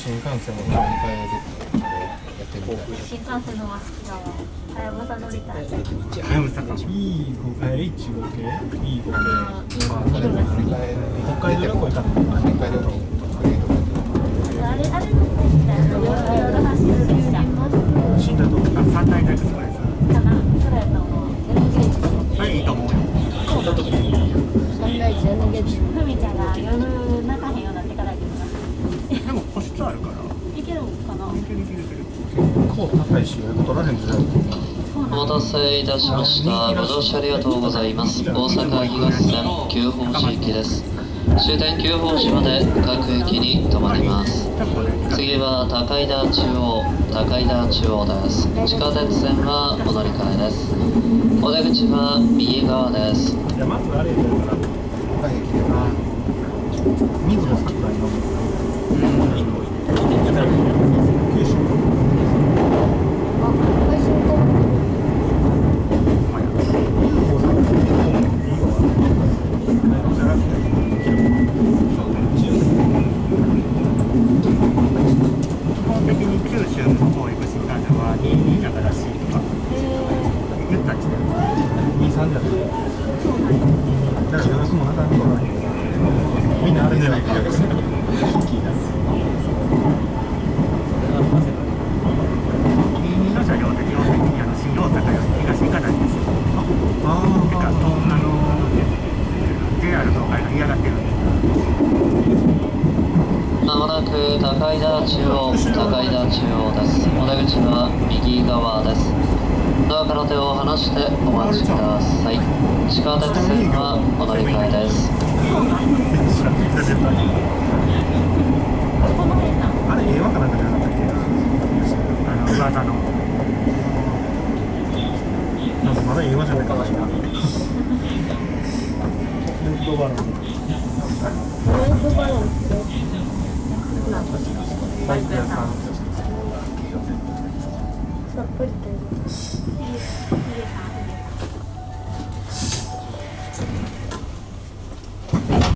新幹線を乗り換えるやってみたい新幹線の方が好きだわ。はやぶさ乗りたいはやぶさか E 5え H 5系 E 5系いいのが好き北海道旅行行ったの北海道のあれあれ乗ってみたいな夜夜走る列車死んだとあ三大大学とかですかなそれやと思う N ゲージそれいいと思うよ死んだ時にサンライズ N ゲージふみちゃんが夜泣かへんようになってから行くなでも個室あるからいけるんかないけるいけるいける結構高いし予約取られんじゃないお待たせいたしました。ご乗車ありがとうございます。大阪東線九宝寺行きです。終点九宝寺まで各駅に停まります。次は高井田中央、高井田中央です。地下鉄線はお乗り換えです。お出口は右側です。いやまずあれやからあの水野桜井の一個行ってたら九州あ配信と基本的に九州の方行く新幹線は22だからし。いとか言ったりし。て23じゃないだから予約もなかなかみんなあれじゃないか予約する22の車両って基本的にあの新大阪より東行かないんですよあてかあの JR 東海が嫌がってるんですまもなく高井田中央、高井田中央です。お出口は右側です。ドアから手を離してお待ちください。地下鉄線はお乗り換えです。あれ映画かなんかじゃなかったっけあの噂のなんかまだ映画じゃないかもしれないフードバロンロードバロンなんかバイク屋さんさっぱりというヒデさん